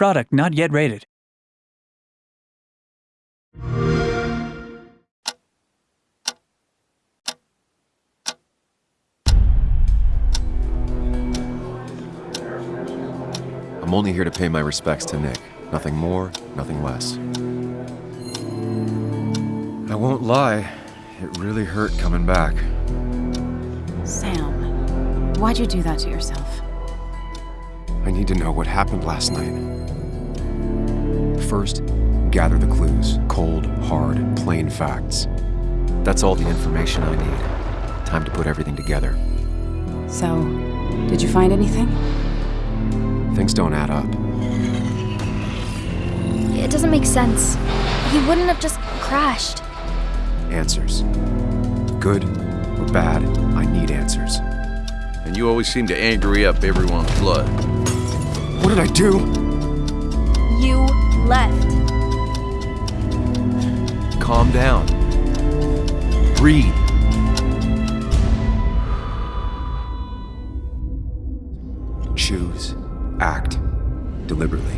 Product not yet rated. I'm only here to pay my respects to Nick. Nothing more, nothing less. I won't lie, it really hurt coming back. Sam, why'd you do that to yourself? I need to know what happened last night. First, gather the clues. Cold, hard, plain facts. That's all the information I need. Time to put everything together. So, did you find anything? Things don't add up. It doesn't make sense. He wouldn't have just crashed. Answers. Good or bad, I need answers. And you always seem to angry up everyone's blood. What did I do? You left. Calm down. Breathe. Choose. Act. Deliberately.